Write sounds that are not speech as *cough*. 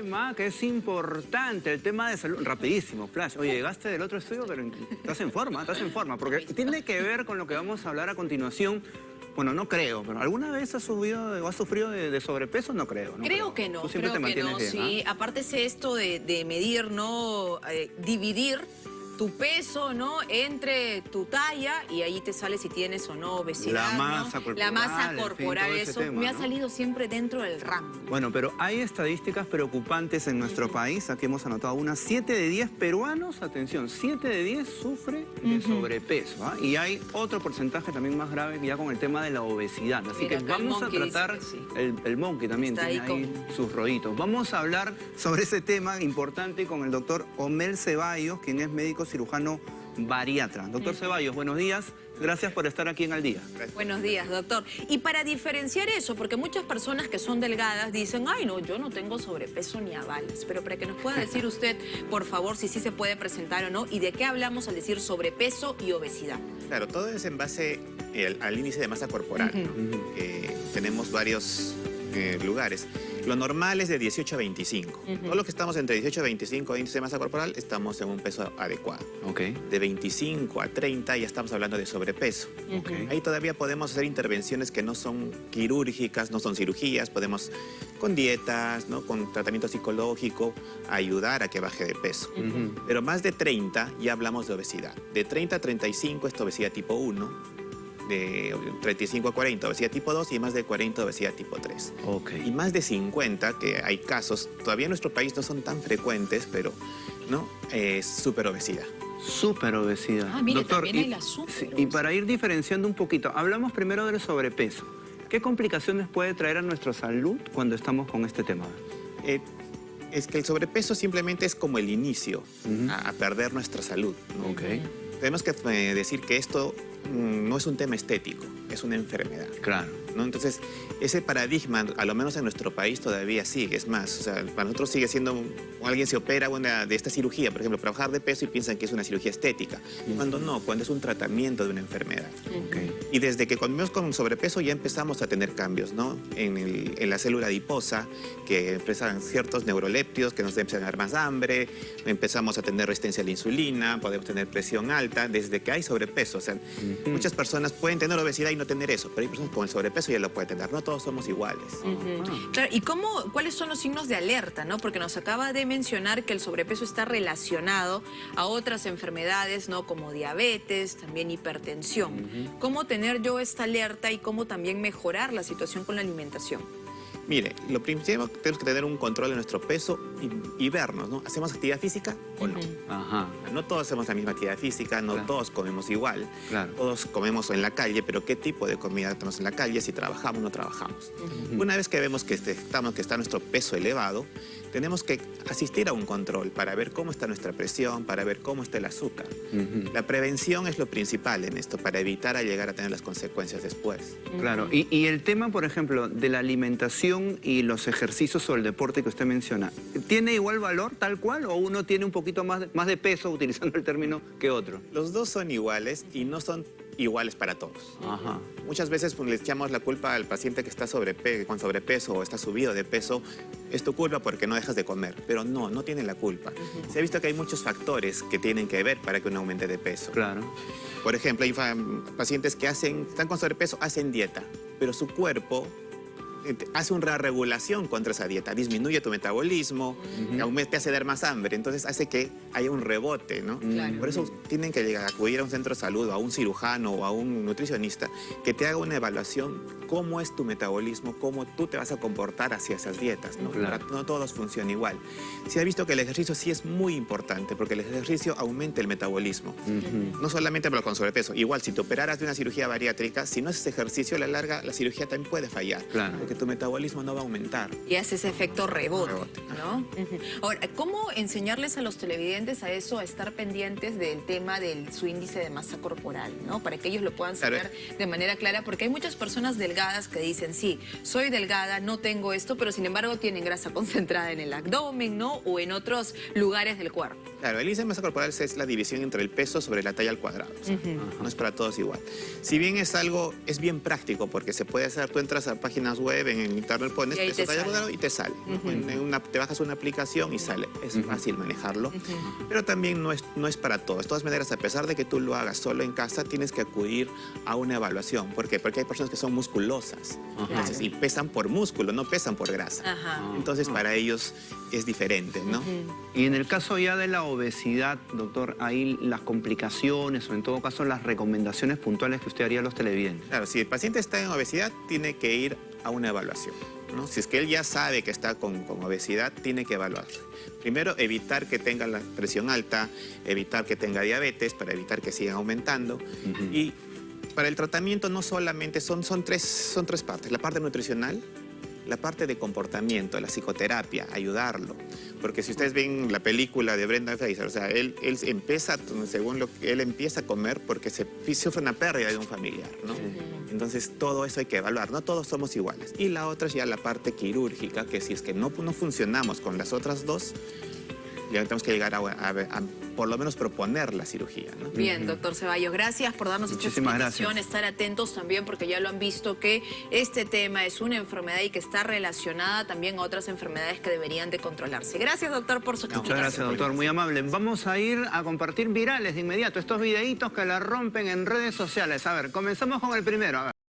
tema que es importante, el tema de salud. Rapidísimo, Flash. Oye, llegaste del otro estudio, pero estás en forma, estás en forma. Porque tiene que ver con lo que vamos a hablar a continuación. Bueno, no creo, pero ¿alguna vez has subido o has sufrido de, sobrepeso? No creo. creo, que no, creo que no, sí. ¿ah? Aparte es esto de, medir, ¿no? Eh, dividir tu peso, ¿no? Entre tu talla y ahí te sale si tienes o no obesidad, La masa corporal. La masa corporal, eso me ha salido siempre dentro del rango. Bueno, pero hay estadísticas preocupantes en nuestro país. Aquí hemos anotado unas 7 de 10 peruanos, atención, 7 de 10 sufre de sobrepeso. ¿ah? Y hay otro porcentaje también más grave ya con el tema de la obesidad. Así que vamos a tratar, el, el, monkey también tiene ahí, sus rollitos. Vamos a hablar sobre ese tema importante con el doctor Omel Ceballos, quien es médico cirujano bariatra. Doctor Ceballos, buenos días. Gracias por estar aquí en Al Día. Buenos días, doctor. Y para diferenciar eso, porque muchas personas que son delgadas dicen, ay, no, yo no tengo sobrepeso ni avales. Pero para que nos pueda decir usted, por favor, si sí se puede presentar o no, y de qué hablamos al decir sobrepeso y obesidad. Claro, todo es en base al índice de masa corporal. tenemos varios eh, lugares. Lo normal es de 18 a 25. Todo lo que estamos entre 18 a 25 índice de masa corporal, estamos en un peso adecuado. Okay. De 25 a 30 ya estamos hablando de sobrepeso. Ahí todavía podemos hacer intervenciones que no son quirúrgicas, no son cirugías. Podemos con dietas, ¿no? con tratamiento psicológico, ayudar a que baje de peso. Pero más de 30 ya hablamos de obesidad. De 30 a 35 es obesidad tipo 1 de 35 a 40 obesidad tipo 2 y más de 40 obesidad tipo 3. Okay. Y más de 50, que hay casos, todavía en nuestro país no son tan frecuentes, pero ¿no? es super obesidad. Super obesidad. Ah, mire, Doctor, también y, hay la super y para ir diferenciando un poquito, hablamos primero del sobrepeso. ¿Qué complicaciones puede traer a nuestra salud cuando estamos con este tema? Eh, es que el sobrepeso simplemente es como el inicio a, perder nuestra salud. Okay. Tenemos que eh, decir que esto no es un tema estético, es una enfermedad. Claro. ¿no? Entonces, ese paradigma, a lo menos en nuestro país, todavía sigue. Es más, o sea, para nosotros sigue siendo, alguien se opera una, de esta cirugía, por ejemplo, para bajar de peso y piensan que es una cirugía estética. Cuando no, cuando es un tratamiento de una enfermedad. Y desde que comimos con sobrepeso ya empezamos a tener cambios, ¿no? En, la célula adiposa, que empiezan ciertos neuroléptidos que nos empiezan a dar más hambre, empezamos a tener resistencia a la insulina, podemos tener presión alta, desde que hay sobrepeso. O sea, muchas personas pueden tener obesidad y no tener eso, pero hay personas con el sobrepeso eso ya lo puede tener. No todos somos iguales. ¿y cómo, cuáles son los signos de alerta? ¿no? Porque nos acaba de mencionar que el sobrepeso está relacionado a otras enfermedades, ¿no? Como diabetes, también hipertensión. ¿Cómo tener yo esta alerta y cómo también mejorar la situación con la alimentación? Mire, lo primero tenemos que tener un control de nuestro peso y, vernos, ¿no? ¿Hacemos actividad física o no? Ajá. No todos hacemos la misma actividad física, no todos comemos igual. Todos comemos en la calle, pero ¿qué tipo de comida tenemos en la calle? Si trabajamos o no trabajamos. Una vez que vemos que, este, estamos, que está nuestro peso elevado, tenemos que asistir a un control para ver cómo está nuestra presión, para ver cómo está el azúcar. La prevención es lo principal en esto, para evitar a llegar a tener las consecuencias después. Claro, y, el tema, por ejemplo, de la alimentación y los ejercicios o el deporte que usted menciona, ¿tiene igual valor tal cual o uno tiene un poquito más más de peso, *laughs* utilizando el término, que otro? Los dos son iguales y no son iguales para todos. Muchas veces pues, le echamos la culpa al paciente que está con sobrepeso o está subido de peso. Es tu culpa porque no dejas de comer. Pero no, no tiene la culpa. Se ha visto que hay muchos factores que tienen que ver para que uno aumente de peso. Claro. Por ejemplo, hay pacientes que hacen, están con sobrepeso, hacen dieta, pero su cuerpo hace una regulación contra esa dieta, disminuye tu metabolismo, te hace dar más hambre, entonces hace que haya un rebote, ¿no? Por eso tienen que llegar, a acudir a un centro de salud, a un cirujano o a un nutricionista que te haga una evaluación cómo es tu metabolismo, cómo tú te vas a comportar hacia esas dietas, ¿no? No todos funcionan igual. Se ha visto que el ejercicio sí es muy importante porque el ejercicio aumenta el metabolismo. No solamente con sobrepeso, igual si te operaras de una cirugía bariátrica, si no haces ejercicio a la larga, la cirugía también puede fallar. Claro que tu metabolismo no va a aumentar. Y hace ese efecto rebote, ¿no? Ahora, ¿cómo enseñarles a los televidentes a eso, a estar pendientes del tema de su índice de masa corporal, ¿no? Para que ellos lo puedan saber de manera clara, porque hay muchas personas delgadas que dicen, sí, soy delgada, no tengo esto, pero sin embargo tienen grasa *laughs* concentrada en el abdomen, ¿no? O en otros lugares del cuerpo. Claro, el índice de masa corporal es la división entre el peso sobre la talla al cuadrado. No es para todos igual. Si bien es algo, es bien práctico, porque se puede hacer, tú entras a páginas web, en internet pones peso talla al cuadrado y te sale. te bajas una aplicación y sale. Es fácil manejarlo, pero también no es, no es para todos. De todas maneras, a pesar de que tú lo hagas solo en casa, tienes que acudir a una evaluación. ¿Por qué? Porque hay personas que son musculosas Entonces, y pesan por músculo, no pesan por grasa. Ajá. Entonces, para ellos es diferente, ¿no? Y en el caso ya de la obesidad, doctor, ahí las complicaciones o en todo caso las recomendaciones puntuales que usted haría a los televidentes. Claro, si el paciente está en obesidad, tiene que ir a una evaluación. ¿no? Si es que él ya sabe que está con, con obesidad, tiene que evaluarse. Primero, evitar que tenga la presión alta, evitar que tenga diabetes, para evitar que sigan aumentando. Y para el tratamiento no solamente son, son, tres, son tres partes. La parte nutricional, la parte de comportamiento, la psicoterapia, ayudarlo. Porque si ustedes ven la película de Brenda Fraser, o sea, él, él empieza, según lo que él empieza a comer porque se sufre una pérdida de un familiar, ¿no? Entonces todo eso hay que evaluar, no todos somos iguales. Y la otra es ya la parte quirúrgica, que si es que no, no funcionamos con las otras dos, ya tenemos que llegar a, a- a por lo menos proponer la cirugía, ¿no? Bien, doctor Ceballos, gracias por darnos esta Muchísimas explicación, gracias. estar atentos también porque ya lo han visto que este tema es una enfermedad y que está relacionada también a otras enfermedades que deberían de controlarse. Gracias, doctor, por su Muchas explicación. gracias, doctor. Muy amable. Vamos a ir a compartir virales de inmediato. Estos videitos que la rompen en redes sociales. A ver, comenzamos con el primero. A ver.